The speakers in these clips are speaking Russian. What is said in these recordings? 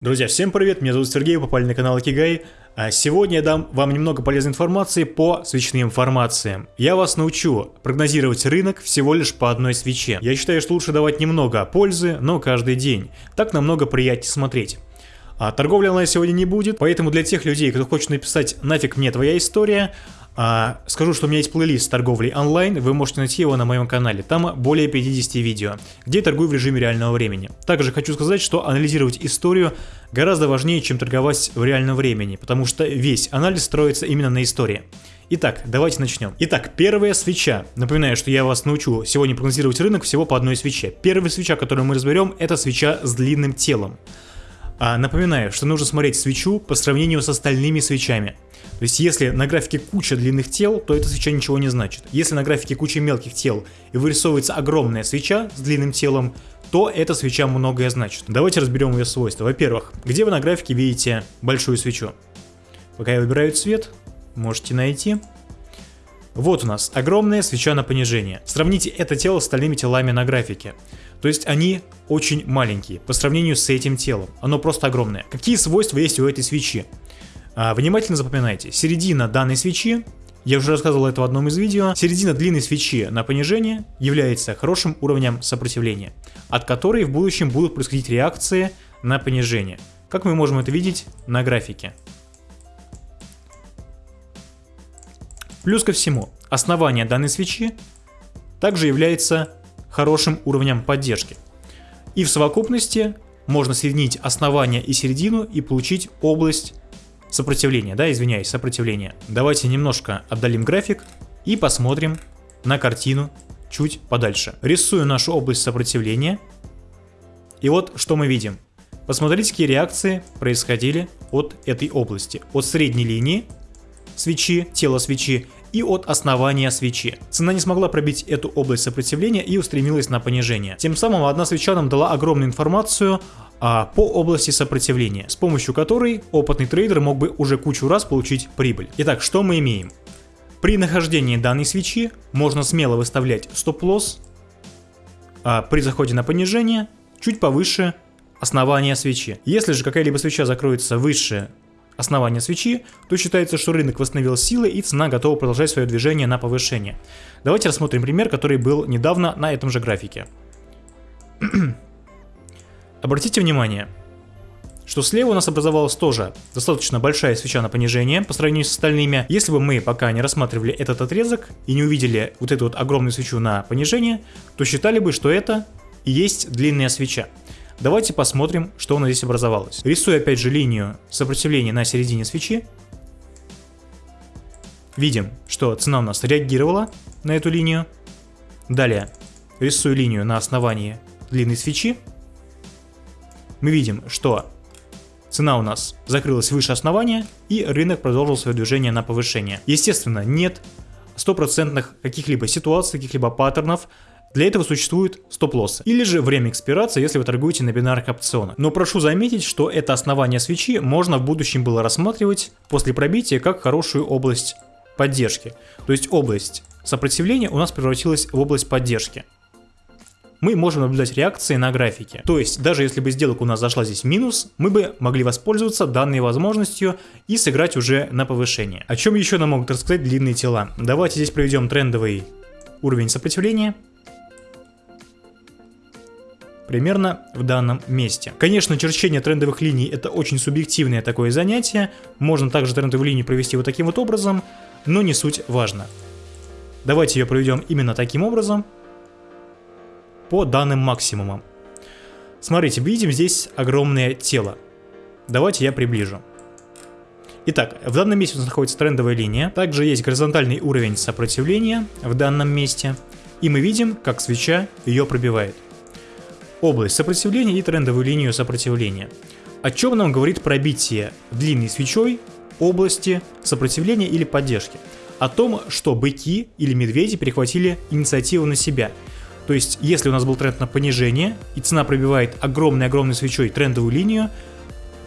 Друзья, всем привет, меня зовут Сергей, вы попали на канал Акигай. А сегодня я дам вам немного полезной информации по свечным формациям. Я вас научу прогнозировать рынок всего лишь по одной свече. Я считаю, что лучше давать немного пользы, но каждый день. Так намного приятнее смотреть. А торговли онлайн сегодня не будет, поэтому для тех людей, кто хочет написать «нафиг мне твоя история», а, скажу, что у меня есть плейлист торговли онлайн, вы можете найти его на моем канале. Там более 50 видео, где я торгую в режиме реального времени. Также хочу сказать, что анализировать историю гораздо важнее, чем торговать в реальном времени, потому что весь анализ строится именно на истории. Итак, давайте начнем. Итак, первая свеча. Напоминаю, что я вас научу сегодня прогнозировать рынок всего по одной свече. Первая свеча, которую мы разберем, это свеча с длинным телом. А, напоминаю, что нужно смотреть свечу по сравнению с остальными свечами. То есть если на графике куча длинных тел, то эта свеча ничего не значит. Если на графике куча мелких тел и вырисовывается огромная свеча с длинным телом, то эта свеча многое значит. Давайте разберем ее свойства. Во-первых, где вы на графике видите большую свечу? Пока я выбираю цвет, можете найти. Вот у нас огромная свеча на понижение. Сравните это тело с остальными телами на графике. То есть они очень маленькие по сравнению с этим телом. Оно просто огромное. Какие свойства есть у этой свечи? А, внимательно запоминайте. Середина данной свечи, я уже рассказывал это в одном из видео, середина длинной свечи на понижение является хорошим уровнем сопротивления, от которой в будущем будут происходить реакции на понижение. Как мы можем это видеть на графике. Плюс ко всему, основание данной свечи также является хорошим уровнем поддержки. И в совокупности можно соединить основание и середину и получить область сопротивления, да, извиняюсь, сопротивления. Давайте немножко отдалим график и посмотрим на картину чуть подальше. Рисую нашу область сопротивления. И вот что мы видим. Посмотрите, какие реакции происходили от этой области. От средней линии свечи, тела свечи и от основания свечи. Цена не смогла пробить эту область сопротивления и устремилась на понижение. Тем самым одна свеча нам дала огромную информацию а, по области сопротивления, с помощью которой опытный трейдер мог бы уже кучу раз получить прибыль. Итак, что мы имеем? При нахождении данной свечи можно смело выставлять стоп-лосс а при заходе на понижение чуть повыше основания свечи. Если же какая-либо свеча закроется выше основания свечи, то считается, что рынок восстановил силы и цена готова продолжать свое движение на повышение. Давайте рассмотрим пример, который был недавно на этом же графике. Обратите внимание, что слева у нас образовалась тоже достаточно большая свеча на понижение по сравнению с остальными. Если бы мы пока не рассматривали этот отрезок и не увидели вот эту вот огромную свечу на понижение, то считали бы, что это и есть длинная свеча. Давайте посмотрим, что у нас здесь образовалось. Рисую опять же линию сопротивления на середине свечи. Видим, что цена у нас реагировала на эту линию. Далее рисую линию на основании длинной свечи. Мы видим, что цена у нас закрылась выше основания и рынок продолжил свое движение на повышение. Естественно, нет стопроцентных каких-либо ситуаций, каких-либо паттернов, для этого существует стоп-лоссы. Или же время экспирации, если вы торгуете на бинарных опционах. Но прошу заметить, что это основание свечи можно в будущем было рассматривать после пробития как хорошую область поддержки. То есть область сопротивления у нас превратилась в область поддержки. Мы можем наблюдать реакции на графике. То есть, даже если бы сделка у нас зашла здесь минус, мы бы могли воспользоваться данной возможностью и сыграть уже на повышение. О чем еще нам могут рассказать длинные тела? Давайте здесь проведем трендовый уровень сопротивления примерно в данном месте. Конечно, черчение трендовых линий это очень субъективное такое занятие, можно также трендовую линию провести вот таким вот образом, но не суть важно. Давайте ее проведем именно таким образом, по данным максимумам. Смотрите, видим здесь огромное тело. Давайте я приближу. Итак, в данном месте у нас находится трендовая линия, также есть горизонтальный уровень сопротивления в данном месте, и мы видим, как свеча ее пробивает область сопротивления и трендовую линию сопротивления. О чем нам говорит пробитие длинной свечой области сопротивления или поддержки? О том, что быки или медведи перехватили инициативу на себя. То есть, если у нас был тренд на понижение, и цена пробивает огромной-огромной свечой трендовую линию,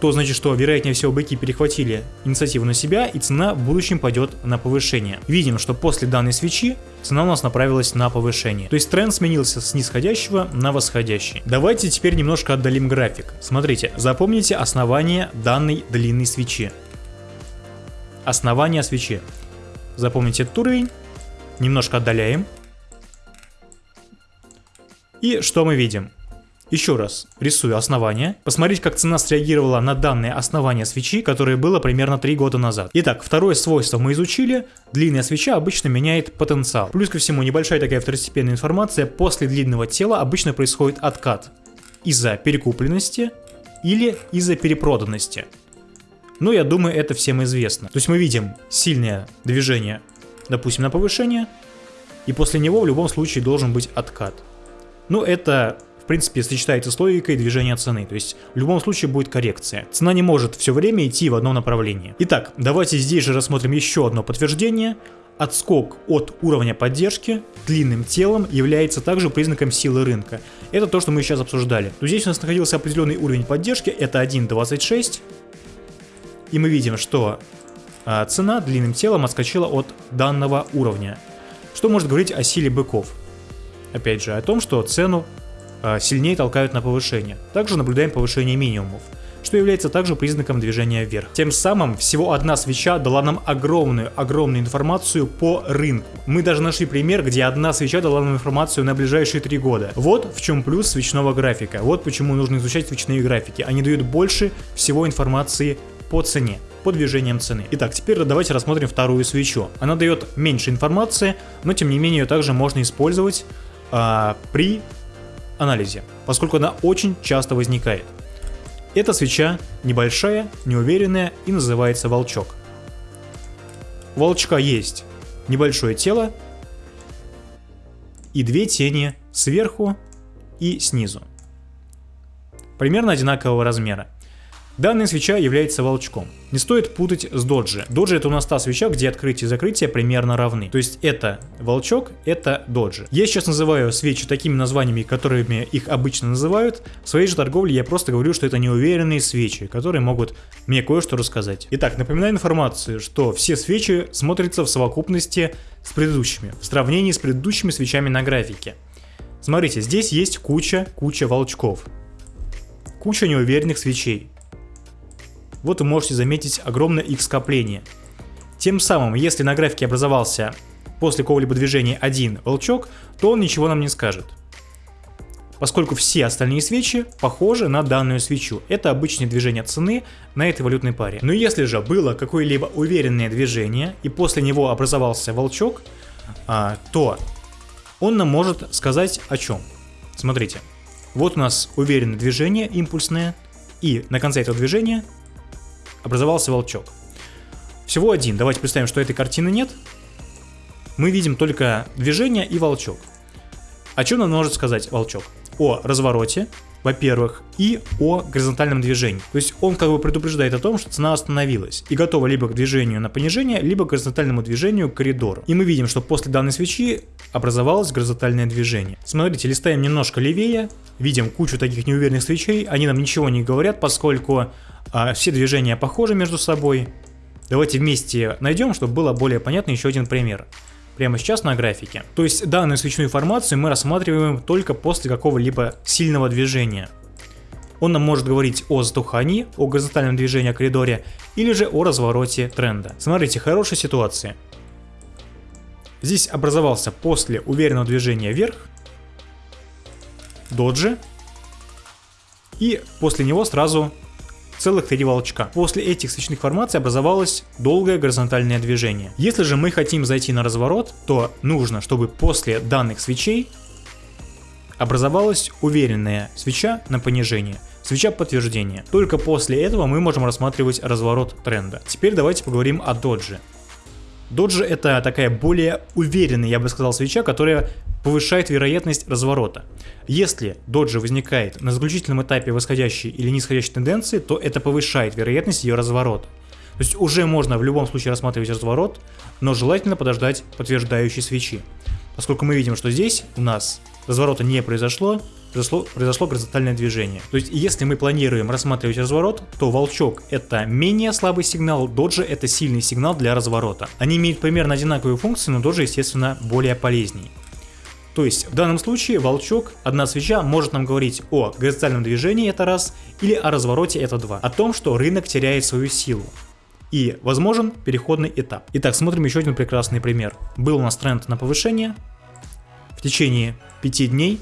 то значит, что вероятнее всего быки перехватили инициативу на себя и цена в будущем пойдет на повышение. Видим, что после данной свечи цена у нас направилась на повышение. То есть тренд сменился с нисходящего на восходящий. Давайте теперь немножко отдалим график. Смотрите, запомните основание данной длинной свечи. Основание свечи. Запомните этот уровень. Немножко отдаляем. И что мы видим? Еще раз рисую основание. Посмотреть, как цена среагировала на данное основание свечи, которое было примерно 3 года назад. Итак, второе свойство мы изучили. Длинная свеча обычно меняет потенциал. Плюс ко всему, небольшая такая второстепенная информация. После длинного тела обычно происходит откат. Из-за перекупленности или из-за перепроданности. Но я думаю, это всем известно. То есть мы видим сильное движение, допустим, на повышение. И после него в любом случае должен быть откат. Ну, это принципе, сочетается с логикой движения цены, то есть в любом случае будет коррекция. Цена не может все время идти в одном направлении. Итак, давайте здесь же рассмотрим еще одно подтверждение. Отскок от уровня поддержки длинным телом является также признаком силы рынка. Это то, что мы сейчас обсуждали. То здесь у нас находился определенный уровень поддержки, это 1.26. И мы видим, что а, цена длинным телом отскочила от данного уровня. Что может говорить о силе быков? Опять же, о том, что цену сильнее толкают на повышение. Также наблюдаем повышение минимумов что является также признаком движения вверх. Тем самым всего одна свеча дала нам огромную, огромную информацию по рынку. Мы даже нашли пример, где одна свеча дала нам информацию на ближайшие три года. Вот в чем плюс свечного графика. Вот почему нужно изучать свечные графики. Они дают больше всего информации по цене по движениям цены. Итак, теперь давайте рассмотрим вторую свечу. Она дает меньше информации, но тем не менее ее также можно использовать а, при анализе, поскольку она очень часто возникает. Эта свеча небольшая, неуверенная и называется волчок. У волчка есть небольшое тело и две тени сверху и снизу. Примерно одинакового размера. Данная свеча является волчком. Не стоит путать с доджи. Доджи это у нас та свеча, где открытие и закрытие примерно равны. То есть это волчок, это доджи. Я сейчас называю свечи такими названиями, которыми их обычно называют. В своей же торговле я просто говорю, что это неуверенные свечи, которые могут мне кое-что рассказать. Итак, напоминаю информацию, что все свечи смотрятся в совокупности с предыдущими, в сравнении с предыдущими свечами на графике. Смотрите, здесь есть куча-куча волчков. Куча неуверенных свечей вот вы можете заметить огромное их скопление. Тем самым, если на графике образовался после какого-либо движения один волчок, то он ничего нам не скажет. Поскольку все остальные свечи похожи на данную свечу. Это обычное движение цены на этой валютной паре. Но если же было какое-либо уверенное движение и после него образовался волчок, а, то он нам может сказать о чем. Смотрите, вот у нас уверенное движение импульсное, и на конце этого движения образовался волчок. Всего один. Давайте представим, что этой картины нет. Мы видим только движение и волчок. О чем нам может сказать волчок? О развороте, во-первых, и о горизонтальном движении. То есть он как бы предупреждает о том, что цена остановилась и готова либо к движению на понижение, либо к горизонтальному движению к коридору. И мы видим, что после данной свечи образовалось горизонтальное движение. Смотрите, листаем немножко левее, видим кучу таких неуверенных свечей, они нам ничего не говорят, поскольку а, все движения похожи между собой. Давайте вместе найдем, чтобы было более понятно еще один пример. Прямо сейчас на графике. То есть данную свечную формацию мы рассматриваем только после какого-либо сильного движения. Он нам может говорить о затухании, о горизонтальном движении о коридоре или же о развороте тренда. Смотрите, хорошая ситуация. Здесь образовался после уверенного движения вверх доджи и после него сразу целых три волчка. После этих свечных формаций образовалось долгое горизонтальное движение. Если же мы хотим зайти на разворот, то нужно, чтобы после данных свечей образовалась уверенная свеча на понижение. Свеча подтверждения. Только после этого мы можем рассматривать разворот тренда. Теперь давайте поговорим о додже. Доджи это такая более уверенная, я бы сказал, свеча, которая повышает вероятность разворота. Если доджи возникает на заключительном этапе восходящей или нисходящей тенденции, то это повышает вероятность ее разворота. То есть уже можно в любом случае рассматривать разворот, но желательно подождать подтверждающей свечи. Поскольку мы видим, что здесь у нас разворота не произошло, произошло, произошло горизонтальное движение. То есть, если мы планируем рассматривать разворот, то волчок это менее слабый сигнал, доджи это сильный сигнал для разворота. Они имеют примерно одинаковые функции, но доджи, естественно, более полезней. То есть в данном случае волчок, одна свеча, может нам говорить о горизонтальном движении, это раз, или о развороте, это два. О том, что рынок теряет свою силу. И возможен переходный этап. Итак, смотрим еще один прекрасный пример. Был у нас тренд на повышение в течение 5 дней,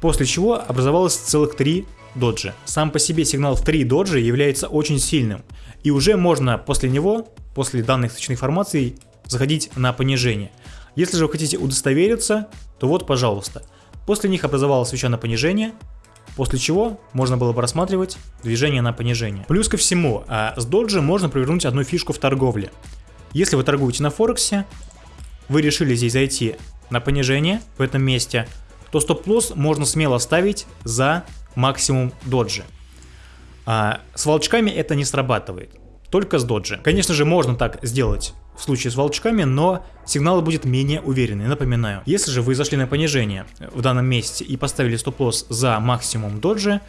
после чего образовалось целых 3 доджи. Сам по себе сигнал в 3 доджи является очень сильным. И уже можно после него, после данных свечных формаций, заходить на понижение. Если же вы хотите удостовериться, то вот, пожалуйста. После них образовалась свеча на понижение, после чего можно было бы рассматривать движение на понижение. Плюс ко всему, а с доджи можно провернуть одну фишку в торговле. Если вы торгуете на Форексе, вы решили здесь зайти на понижение в этом месте, то стоп-лосс можно смело ставить за максимум доджи. А с волчками это не срабатывает, только с доджи. Конечно же, можно так сделать в случае с волчками, но сигнал будет менее уверенный, напоминаю. Если же вы зашли на понижение в данном месте и поставили стоп-лосс за максимум доджи,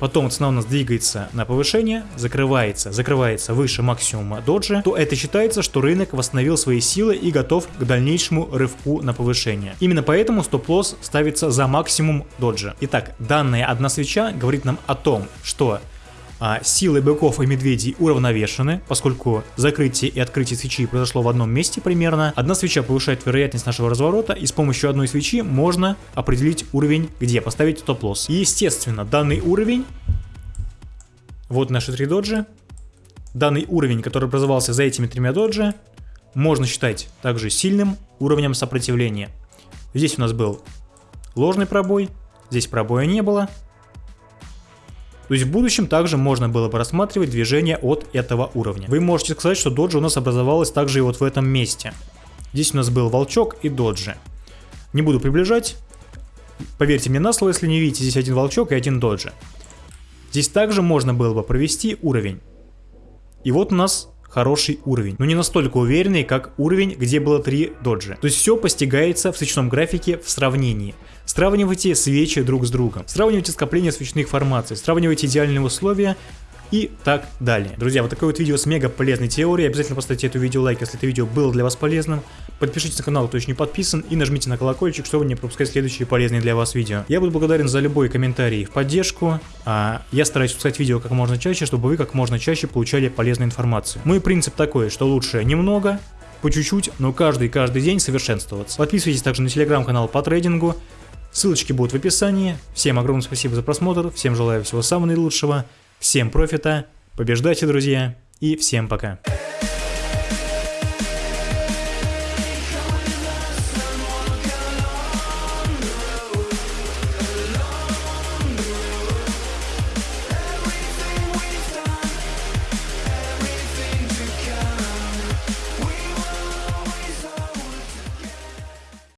потом цена у нас двигается на повышение, закрывается, закрывается выше максимума доджи, то это считается, что рынок восстановил свои силы и готов к дальнейшему рывку на повышение. Именно поэтому стоп-лосс ставится за максимум доджи. Итак, данная одна свеча говорит нам о том, что а силы быков и медведей уравновешены, поскольку закрытие и открытие свечи произошло в одном месте примерно. Одна свеча повышает вероятность нашего разворота, и с помощью одной свечи можно определить уровень, где поставить стоп-лосс. Естественно, данный уровень, вот наши три доджи, данный уровень, который образовался за этими тремя доджи, можно считать также сильным уровнем сопротивления. Здесь у нас был ложный пробой, здесь пробоя не было, то есть в будущем также можно было бы рассматривать движение от этого уровня. Вы можете сказать, что доджи у нас образовалась также и вот в этом месте. Здесь у нас был волчок и доджи. Не буду приближать. Поверьте мне на слово, если не видите, здесь один волчок и один доджи. Здесь также можно было бы провести уровень. И вот у нас хороший уровень, но не настолько уверенный, как уровень, где было 3 доджи. То есть все постигается в свечном графике в сравнении. Сравнивайте свечи друг с другом, сравнивайте скопление свечных формаций, сравнивайте идеальные условия и так далее. Друзья, вот такое вот видео с мега полезной теорией. Обязательно поставьте это видео лайк, если это видео было для вас полезным. Подпишитесь на канал, кто еще не подписан, и нажмите на колокольчик, чтобы не пропускать следующие полезные для вас видео. Я буду благодарен за любой комментарий в поддержку. А я стараюсь пускать видео как можно чаще, чтобы вы как можно чаще получали полезную информацию. Мой принцип такой, что лучше немного, по чуть-чуть, но каждый-каждый день совершенствоваться. Подписывайтесь также на телеграм-канал по трейдингу. Ссылочки будут в описании. Всем огромное спасибо за просмотр, всем желаю всего самого наилучшего. Всем профита, побеждайте, друзья, и всем пока.